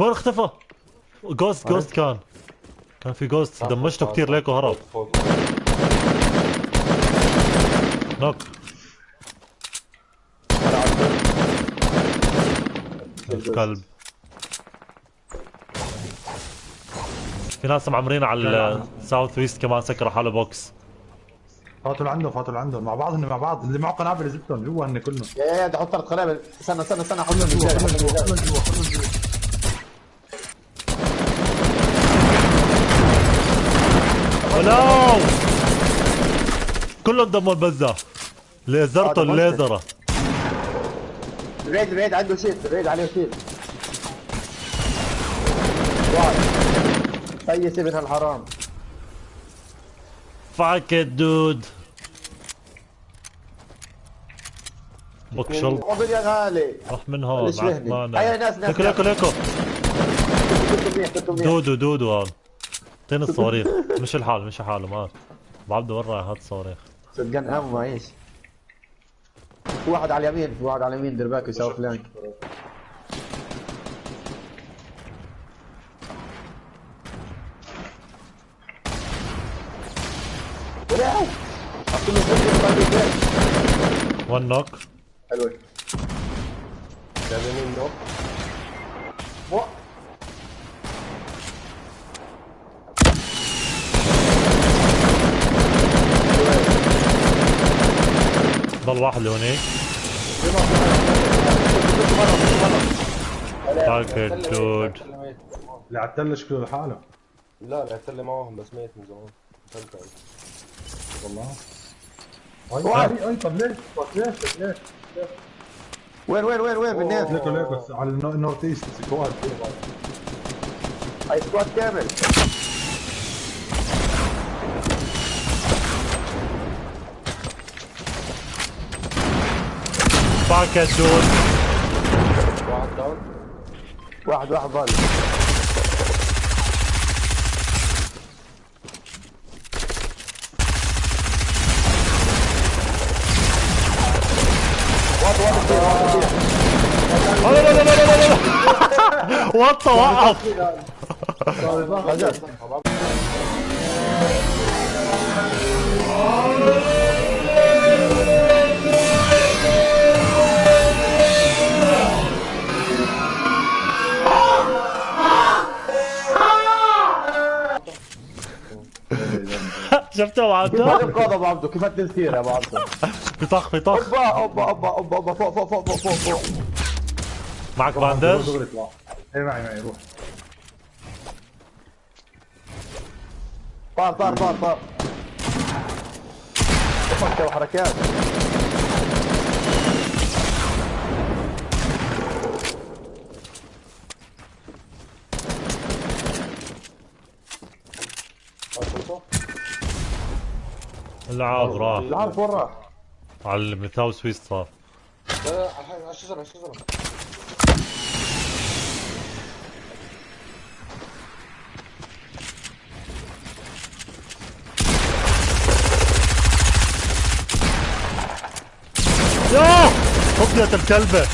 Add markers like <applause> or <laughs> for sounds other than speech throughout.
وين اختفى؟ جوست جوست كان. كان في جوست دمجته كثير ليكو هرب. نوك. الكلب في ناس معمرين على الساوث ويست كمان سكروا حاله بوكس فاتوا لعنده فاتوا لعنده مع بعض هن مع بعض. اللي معه قنابل زبطهم جوا هن كلهم يا يا بدي أحط ثلاث قنابل استنى استنى استنى حط كلهم لهم جوا رجال كلهم حط لهم جوا كلهم جوا كلهم جوا ولو كلهم دموا البزة ليزرته. الليزرة. ريد ريد عنده شيت. ريد عليه شيت. فيس ابن الحرام. فاك دود. بوكشل قبل يا غالي. راح من هون يهني؟ عثمان هيا ناس- ناس- منيح دودو دودو هون اعطيني الصواريخ. مش الحال مش حاله ما بعبده ورا هات الصواريخ؟ صدقان امو معيش في واحد على اليمين في واحد على اليمين دير بالك يساوي فلانك. ون نوك حلوة. جاي مين ضل واحد لهونيك فاك دود اللي على التله شكله لحاله لا لعبت لي معاهم بس ميت من زمان. والله. أي أي طب ليش؟ طب ليش؟ ليش؟ وين وين وين وين؟ بالناس ليكو ليكو على النو- النورث إيست سكواد. هاي سكواد كامل. دود واحد داون. واحد واحد كتير. لا لا لا لا لا لا وطى وقف <laughs> <laughs> شفته كيف معك القاضي أبو عبدو كيف التنسير يا أبو عبدو بطخ بطخ. أوبا أوبا أوبا أوبا أوبا فوق فوق فوق فوق فوق. معك باندج دغري اطلع اي معي معي روح. طار طار طار طار. فكر العاب راح. عارف وين راح؟ على المثاو سويس صار لا لا على الشجرة على الشجرة يا! فضيت الكلبة.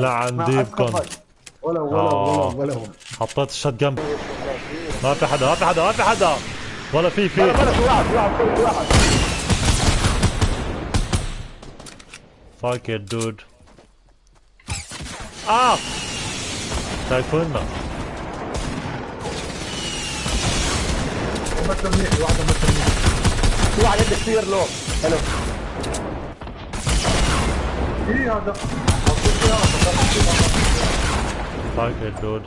لا عن ديبكم ولا ولا آه. ولا ولا حطيت الشات جنب. ما في حدا ما في حدا ما في حدا. ولا في في. بلا في واحد في واحد في واحد. فاك دود آه شايفونا مثل منيح واحدة مثل منيح في واحد عنده كثير لو حلو إيه هذا. فاك دود